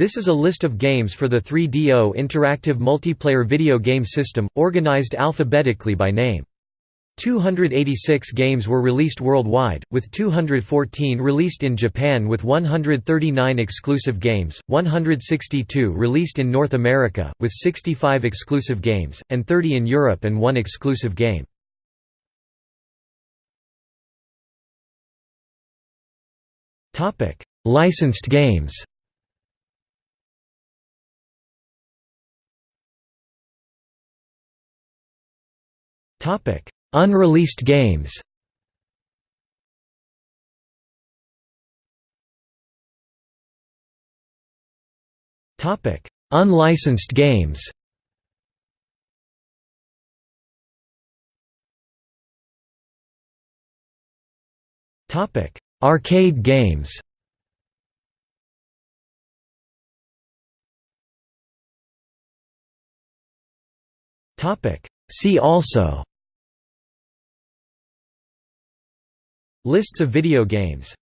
This is a list of games for the 3DO interactive multiplayer video game system, organized alphabetically by name. 286 games were released worldwide, with 214 released in Japan with 139 exclusive games, 162 released in North America, with 65 exclusive games, and 30 in Europe and one exclusive game. Licensed games Unreleased games. Topic: Unlicensed games. Topic: Arcade games. Topic: See also Lists of video games